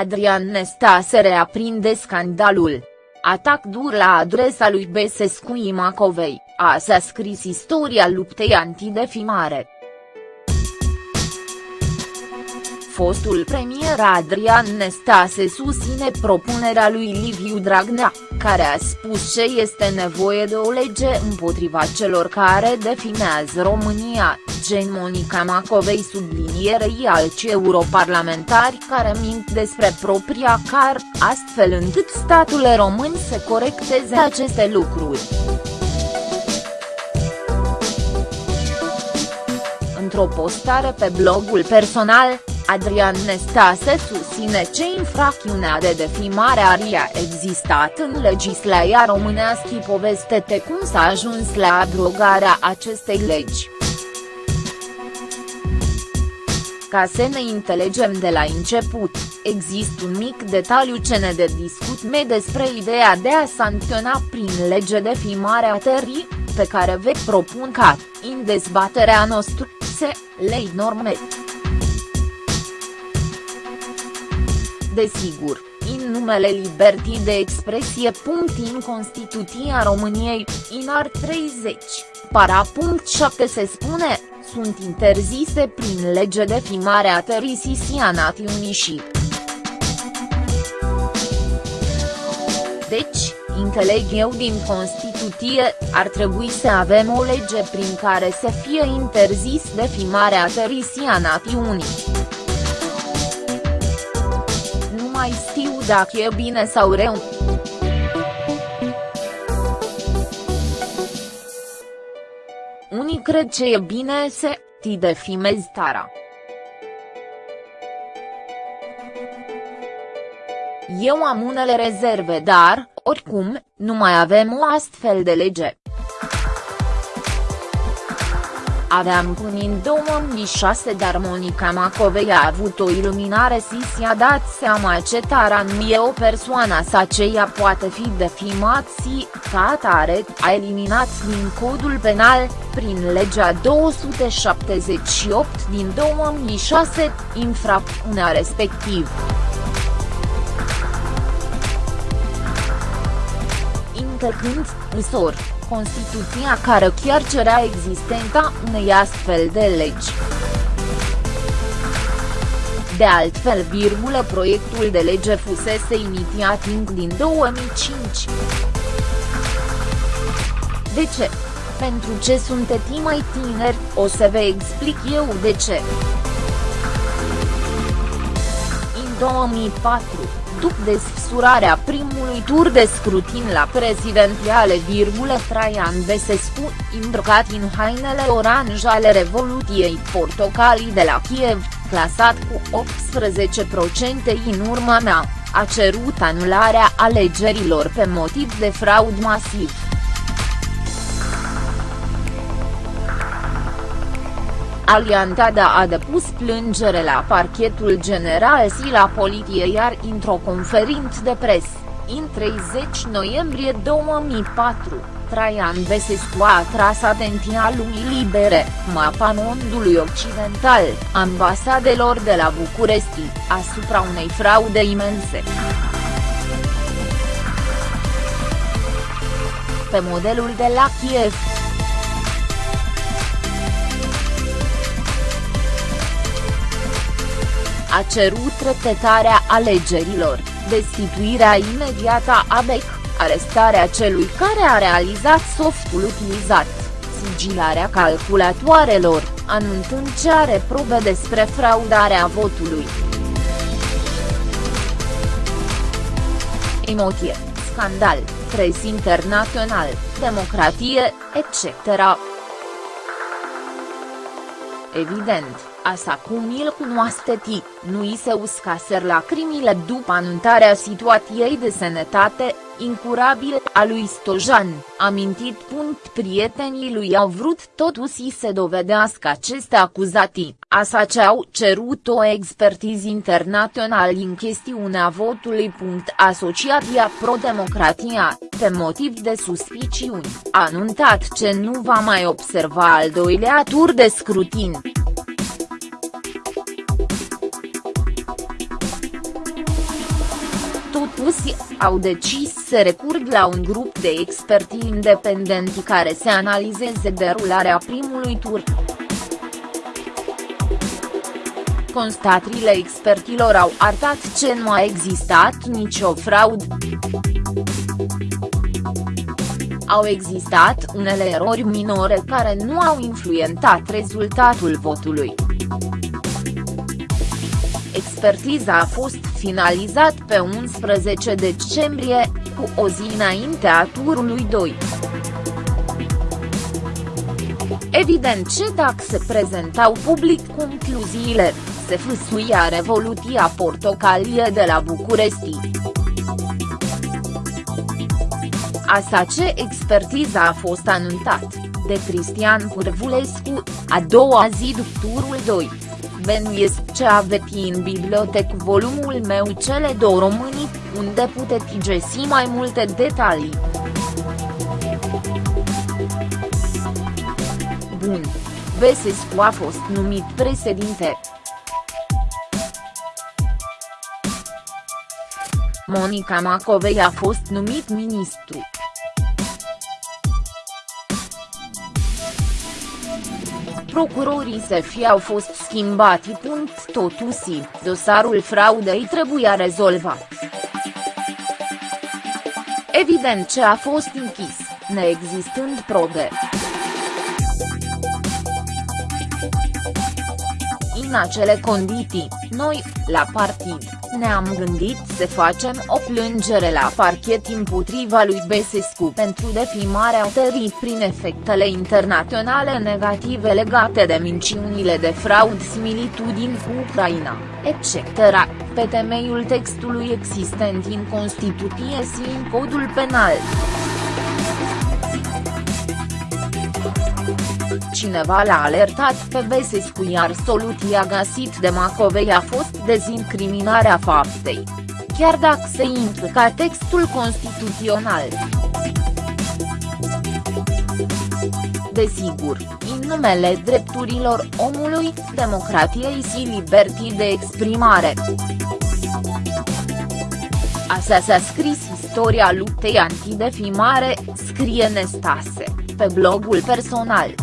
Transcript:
Adrian Nestase reaprinde scandalul. Atac dur la adresa lui Besescu Macovei, a s-a scris istoria luptei antidefimare. Fostul premier Adrian Nestase susține propunerea lui Liviu Dragnea, care a spus că este nevoie de o lege împotriva celor care definează România, gen Monica Macovei sublinierei alți europarlamentari care mint despre propria car, astfel încât statul român să corecteze aceste lucruri. Într-o postare pe blogul personal, Adrian Nestase susține ce infracțiunea de defimare aria existat în legislația românească povestete cum s-a ajuns la abrogarea acestei legi. Ca să ne înțelegem de la început, există un mic detaliu ce ne de discut me despre ideea de a sancționa prin lege defimarea terii, pe care vă propun ca, în dezbaterea noastră, se, lei norme. Desigur, în numele libertii de expresie. În Constituția României, în art 30, para. 7 se spune, sunt interzise prin lege defimarea terisisia națiunii și. Deci, înțeleg eu din Constituție, ar trebui să avem o lege prin care să fie interzis defimarea terisia națiunii. Mai știu dacă e bine sau rău. Unii cred că e bine să ti defimezi tara. Eu am unele rezerve dar, oricum, nu mai avem o astfel de lege. Aveam până în 2006 dar Monica Macovei a avut o iluminare și si-a dat seama ce taran mie o persoană sa aceea poate fi defimat și, ca atare, a eliminat din codul penal, prin legea 278 din 2006, infracțiunea respectiv. Intercând, însor, Constituția care chiar cerea existența unei astfel de legi. De altfel, virgulă, proiectul de lege fusese inițiat din 2005. De ce? Pentru ce sunteți mai tineri, o să vă explic eu de ce. 2004, după desfășurarea primului tur de scrutin la prezidențiale, Traian Besescu, îmbrăcat în hainele orange ale Revoluției Portocalii de la Kiev, clasat cu 18% în urma mea, a cerut anularea alegerilor pe motiv de fraud masiv. Aliantada a depus plângere la parchetul general și la poliție iar într-o conferință de pres, în 30 noiembrie 2004, Traian Besescu a atras atenția lumii libere, mapa mondului occidental, ambasadelor de la București, asupra unei fraude imense. Pe modelul de la Kiev, a cerut repetarea alegerilor, destituirea imediată a BEC, arestarea celui care a realizat softul utilizat, sigilarea calculatoarelor, anunțând ce are probe despre fraudarea votului. Emoție, scandal, pres internațional, democratie, etc. Evident Asa cum îl cunoaște ti, nu i se uscaser lacrimile după anunțarea situației de sănătate, incurabil, a lui Stojan, amintit. Punct prietenii lui au vrut totuși să dovedească aceste acuzații, asa ce au cerut o expertiză internațională în chestiunea votului. Asociația Pro-Democratia, pe motiv de suspiciuni, a anunțat ce nu va mai observa al doilea tur de scrutin. Acuzi, au decis să recurg la un grup de experti independenți care să analizeze derularea primului tur. Constatările expertilor au arătat că nu a existat nicio fraudă. Au existat unele erori minore care nu au influențat rezultatul votului. Expertiza a fost finalizat pe 11 decembrie, cu o zi înaintea turului 2. Evident ce dacă se prezentau public concluziile, se fâsuia Revoluția Portocalie de la București. Asta ce expertiza a fost anunțat, de Cristian Curvulescu, a doua zi după turul 2. Benuiesc ce aveți în bibliotec volumul meu Cele două românii, unde puteți găsi mai multe detalii. Bun. Besescu a fost numit președinte. Monica Macovei a fost numit ministru. Procurorii fi au fost schimbati. Totuși, dosarul fraudei trebuia rezolvat. Evident ce a fost închis, neexistând probe. În acele condiții, noi, la partid, ne-am gândit să facem o plângere la parchet împotriva lui Besescu pentru defimarea țării prin efectele internaționale negative legate de minciunile de fraud similitudini cu Ucraina, etc., pe temeiul textului existent în Constituție și în Codul Penal. Cineva l-a alertat pe Besescu iar soluția găsit de Macovei a fost dezincriminarea faptei. Chiar dacă se implica textul constituțional. Desigur, în numele drepturilor omului, democratiei și libertii de exprimare. Așa s-a scris istoria luptei antidefimare, scrie Nestase, pe blogul personal.